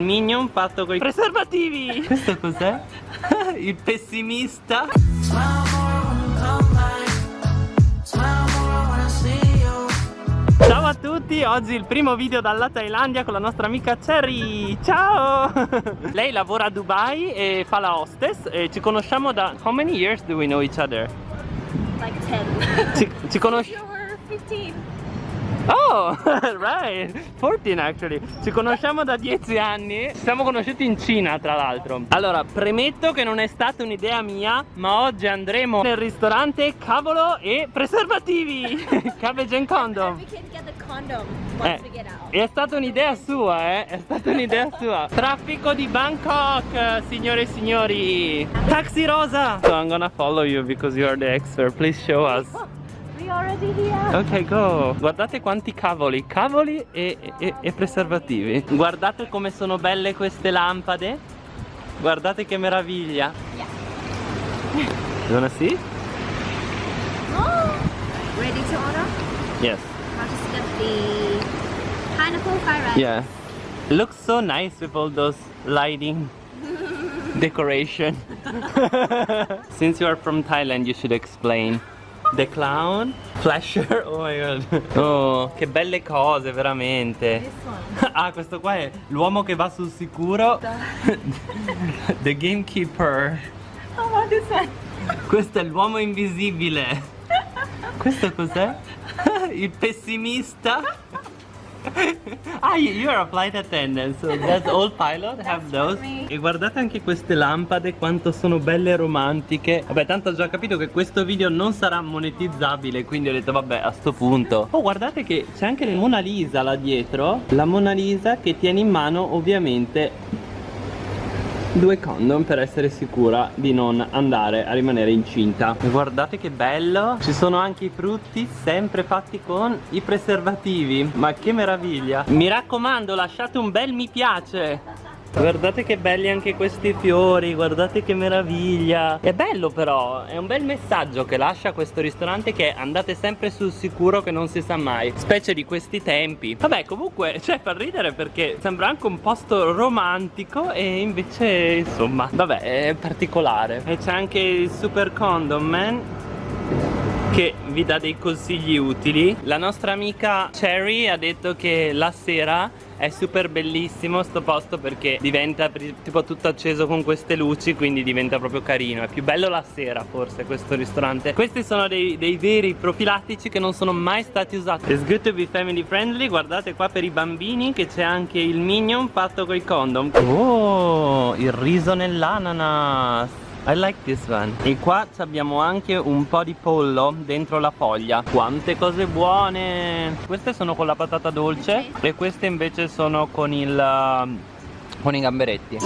Minion fatto con i preservativi Questo cos'è? Il pessimista Ciao a tutti, oggi il primo video dalla Thailandia con la nostra amica Cherry Ciao! Lei lavora a Dubai e fa la hostess e ci conosciamo da... How many years do we know each other? Like 10. Ci, ci conosciamo... You're 15. Oh, right, 14 actually Ci conosciamo da 10 anni Ci siamo conosciuti in Cina tra l'altro Allora, premetto che non è stata un'idea mia Ma oggi andremo nel ristorante Cavolo e preservativi Cabbage and condom Eh, we get out. è stata un'idea sua, eh? È stata un'idea sua. Traffico di Bangkok, signore e signori. Taxi rosa. So I'm gonna follow you because you are the expert. Please show us. We already here. Ok, go. Guardate quanti cavoli, cavoli e, e- e preservativi. Guardate come sono belle queste lampade. Guardate che meraviglia. You wanna see? Oh, ready to order? Yes. I'll just get the pineapple fried rice. Yeah. Looks so nice with all those lighting decoration. Since you are from Thailand, you should explain. The clown, flasher, oh my god. Oh, che belle cose, veramente. Ah, questo qua è l'uomo che va sul sicuro. The gamekeeper. Oh, what is that? Questo è l'uomo invisibile. Questo cos'è? Il pessimista. Ah, you are a flight attendant, so that's all pilot have those. E guardate anche queste lampade quanto sono belle e romantiche. Vabbè, tanto ho già capito che questo video non sarà monetizzabile, quindi ho detto vabbè, a sto punto. Oh, guardate che c'è anche la Mona Lisa là dietro. La Mona Lisa che tiene in mano ovviamente due condom per essere sicura di non andare a rimanere incinta. Guardate che bello. Ci sono anche i frutti sempre fatti con i preservativi. Ma che meraviglia. Mi raccomando lasciate un bel mi piace Guardate che belli anche questi fiori, guardate che meraviglia. È bello però, è un bel messaggio che lascia questo ristorante che andate sempre sul sicuro che non si sa mai. Specie di questi tempi. Vabbè comunque, cioè fa ridere perché sembra anche un posto romantico e invece insomma, vabbè è particolare. E c'è anche il super condom man che vi dà dei consigli utili. La nostra amica Cherry ha detto che la sera è super bellissimo sto posto perché diventa tipo tutto acceso con queste luci quindi diventa proprio carino. È più bello la sera forse questo ristorante. Questi sono dei, dei veri profilattici che non sono mai stati usati. It's good to be family friendly. Guardate qua per i bambini che c'è anche il minion fatto con i condom. Oh, il riso nell'ananas I like this one. E qua abbiamo anche un po' di pollo dentro la foglia. Quante cose buone! Queste sono con la patata dolce E queste invece sono con il um, Con i gamberetti.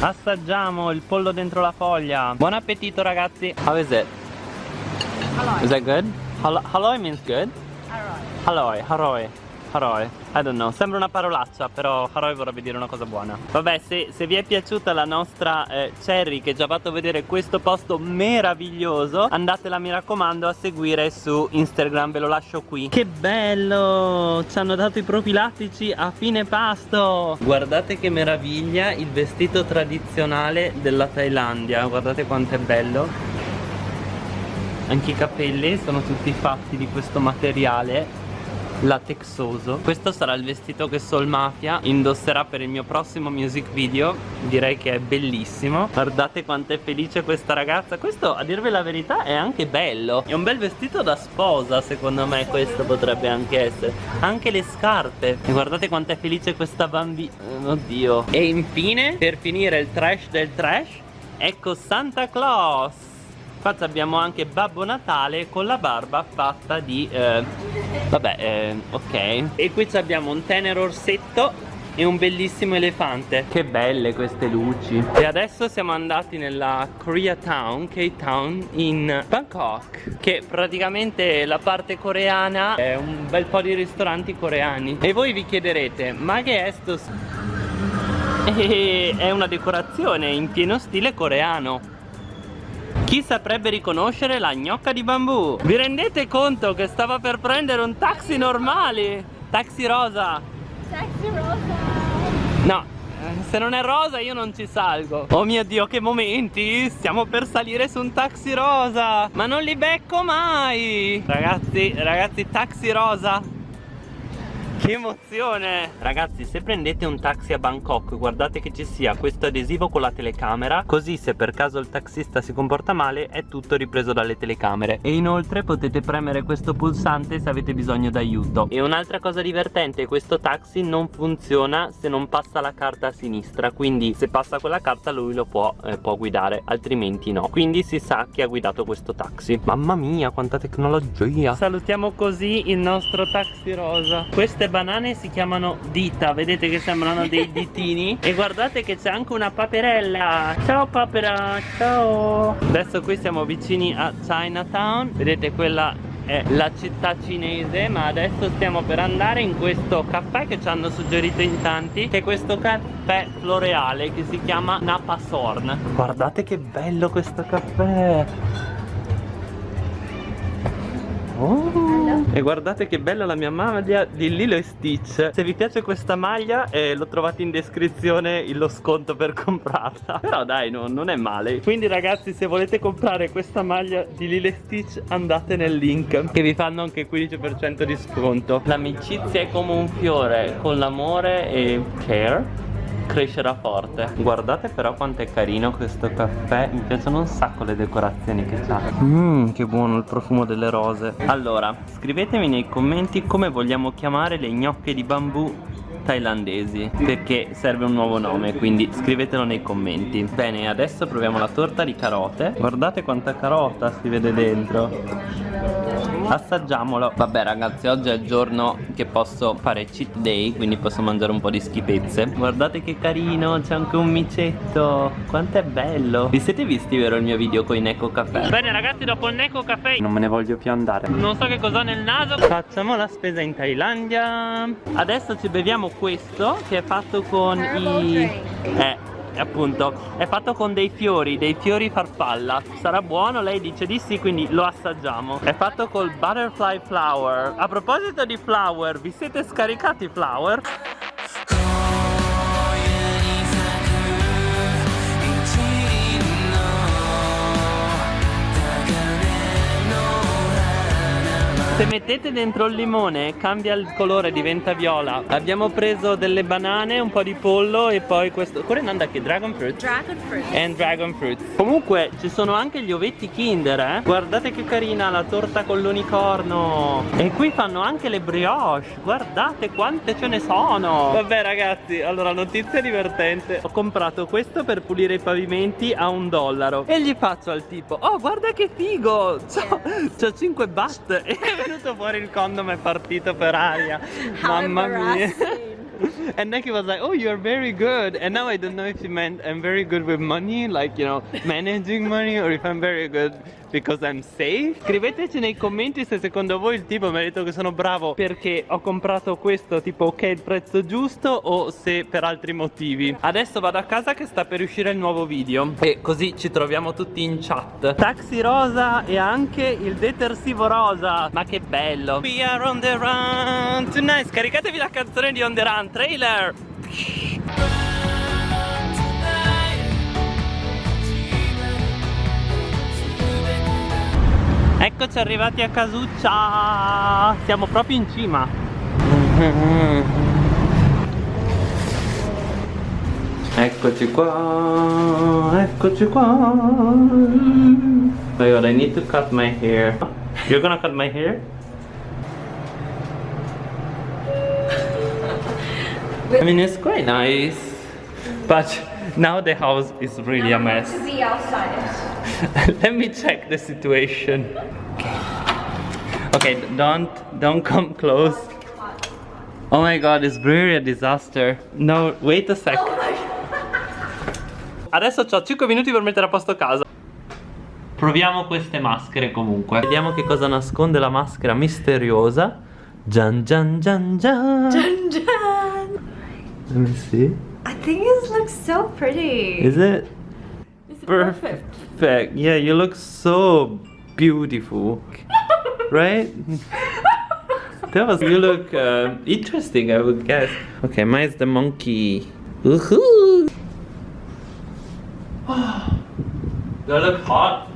Assaggiamo il pollo dentro la foglia. Buon appetito ragazzi. How is it? Is that good? Hal Haloi means good? Haloi, haroi, haroi I don't know, sembra una parolaccia però haroi vorrebbe dire una cosa buona. Vabbè, se, se vi è piaciuta la nostra eh, Cherry che ci ha fatto vedere questo posto meraviglioso Andatela mi raccomando a seguire su Instagram, ve lo lascio qui. Che bello, ci hanno dato i profilattici a fine pasto! Guardate che meraviglia il vestito tradizionale della Thailandia. Guardate quanto è bello. Anche i capelli sono tutti fatti di questo materiale latexoso. Questo sarà il vestito che Soul Mafia indosserà per il mio prossimo music video. Direi che è bellissimo. Guardate quanto è felice questa ragazza. Questo a dirvi la verità è anche bello. È un bel vestito da sposa secondo me questo potrebbe anche essere. Anche le scarpe. E guardate quanto è felice questa bambina Oddio. E infine per finire il trash del trash Ecco Santa Claus. Qua abbiamo anche Babbo Natale con la barba fatta di... eh, vabbè, eh, ok. E qui abbiamo un tenero orsetto e un bellissimo elefante. Che belle queste luci. E adesso siamo andati nella Koreatown, K-Town, in Bangkok. Che praticamente la parte coreana è un bel po' di ristoranti coreani. E voi vi chiederete, ma che è sto... E è una decorazione in pieno stile coreano. Chi saprebbe riconoscere la gnocca di bambù? Vi rendete conto che stava per prendere un taxi normale? Taxi rosa Taxi rosa. No, eh, se non è rosa io non ci salgo Oh mio dio che momenti Stiamo per salire su un taxi rosa Ma non li becco mai Ragazzi, ragazzi taxi rosa che emozione! Ragazzi se prendete un taxi a Bangkok Guardate che ci sia questo adesivo con la telecamera Così se per caso il taxista si comporta male È tutto ripreso dalle telecamere. E inoltre potete premere questo pulsante Se avete bisogno d'aiuto. E un'altra cosa divertente Questo taxi non funziona se non passa la carta a sinistra Quindi se passa quella carta lui lo può, eh, può guidare Altrimenti no. Quindi si sa chi ha guidato questo taxi. Mamma mia quanta tecnologia! Salutiamo così il nostro taxi rosa. Queste banane si chiamano dita Vedete che sembrano dei ditini? E guardate che c'è anche una paperella. Ciao papera, ciao. Adesso qui siamo vicini a Chinatown. Vedete quella è la città cinese ma adesso stiamo per andare in questo caffè che ci hanno suggerito in tanti che è questo caffè floreale che si chiama Napa Sorn guardate che bello questo caffè Oh. E guardate che bella la mia maglia di Lilo e Stitch. Se vi piace questa maglia eh, lo trovate in descrizione lo sconto per comprarla. Però dai no, non è male. Quindi ragazzi se volete comprare questa maglia di Lilo e Stitch andate nel link Che vi fanno anche 15% di sconto. L'amicizia è come un fiore con l'amore e care crescerà forte. Guardate però quanto è carino questo caffè Mi piacciono un sacco le decorazioni che c'ha. Mmm che buono il profumo delle rose. Allora scrivetemi nei commenti come vogliamo chiamare le gnocche di bambù thailandesi perché serve un nuovo nome quindi scrivetelo nei commenti. Bene adesso proviamo la torta di carote. Guardate quanta carota si vede dentro assaggiamolo. Vabbè ragazzi oggi è il giorno che posso fare cheat day quindi posso mangiare un po' di schifezze. Guardate che carino c'è anche un micetto. Quanto è bello. Vi siete visti vero il mio video con i Neko Caffè? Bene ragazzi dopo il Neko Caffè non me ne voglio più andare. Non so che cosa ho nel naso. Facciamo la spesa in Thailandia. Adesso ci beviamo questo che è fatto con i eh appunto è fatto con dei fiori, dei fiori farfalla Sarà buono? Lei dice di sì quindi lo assaggiamo È fatto col butterfly flower A proposito di flower, vi siete scaricati flower? Se mettete dentro il limone cambia il colore, diventa viola. Abbiamo preso delle banane, un po' di pollo e poi questo Corenanda che? Dragon fruit? Dragon fruit. And dragon fruit. Comunque ci sono anche gli ovetti kinder eh. Guardate che carina la torta con l'unicorno. E qui fanno anche le brioche. Guardate quante ce ne sono. Vabbè ragazzi, allora notizia divertente. Ho comprato questo per pulire i pavimenti a un dollaro. E gli faccio al tipo Oh guarda che figo! C'ho 5 baht E venuto fuori il condom è partito per aria. Mamma mia and Nicky was like, oh, you're very good. And now I don't know if she meant I'm very good with money, like, you know, managing money, or if I'm very good because I'm safe. Scriveteci nei commenti se secondo voi il tipo mi ha detto che sono bravo perché ho comprato questo tipo ok il prezzo giusto o se per altri motivi. Adesso vado a casa che sta per uscire il nuovo video e così ci troviamo tutti in chat. Taxi rosa e anche il detersivo rosa. Ma che bello. We are on the run tonight. Scaricatevi la canzone di On the Run trailer. Eccoci arrivati a Casuccia Siamo proprio in cima Eccoci qua Eccoci qua god, I need to cut my hair You're gonna cut my hair? I mean, it's quite nice But now the house is really a mess To be outside. Let me check the situation. Okay, don't don't come close. Oh my god, it's really a disaster. No, wait a sec. Adesso ho 5 minuti per mettere a posto casa. Proviamo queste maschere comunque. Vediamo che cosa nasconde la maschera misteriosa. Gian gian gian gian. Dun, dun. Let me see. I think it looks so pretty. Is it? It's Perfect. Perfect. Yeah, you look so beautiful. right? That was, you look uh, interesting, I would guess. Okay, mine's the monkey. Woohoo! They look hot.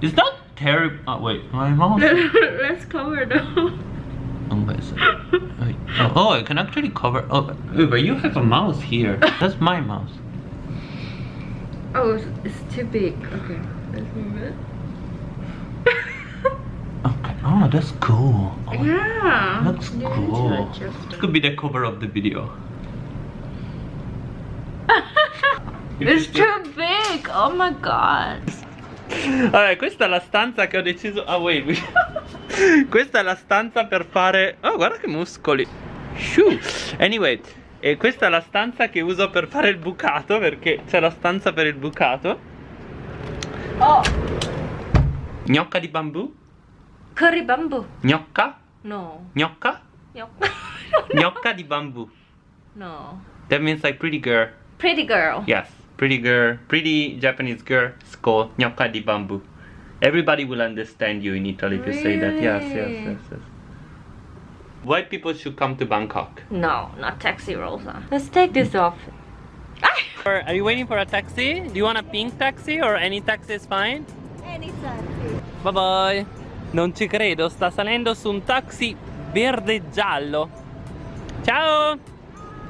Is that terrible? Oh, wait, my mouse. Let's cover them. Oh, wait, so- wait. oh, oh, I can actually cover. Oh, but you have a mouse here. That's my mouse. Oh, it's, too big. Okay, let's move it. Okay. Oh, that's cool. Oh, Yeah. Looks You cool. This it. could be the cover of the video. It's too big. Oh my god. Vabbè, questa è la stanza che ho deciso. Ah, wait. questa è la stanza per fare. Oh, guarda che muscoli. Shoo. Anyway, e questa è la stanza che uso per fare il bucato. Perché c'è la stanza per il bucato. Oh, Gnocca di bambù? curry bamboo. Gnocca? No. Gnocca? Yup. Gnocca di bambù. no. That means like pretty girl. Pretty girl. Yes, pretty girl, pretty Japanese girl. Called gnocca di bambù. Everybody will understand you in Italy if you say that. Yes, yes, yes, yes. White people should come to Bangkok. No, not taxi Rosa. Let's take this off. Ah! Are you waiting for a taxi? Do you want a pink taxi or any taxi is fine? Anytime. Bye bye. Non ci credo, sta salendo su un taxi verde giallo. Ciao!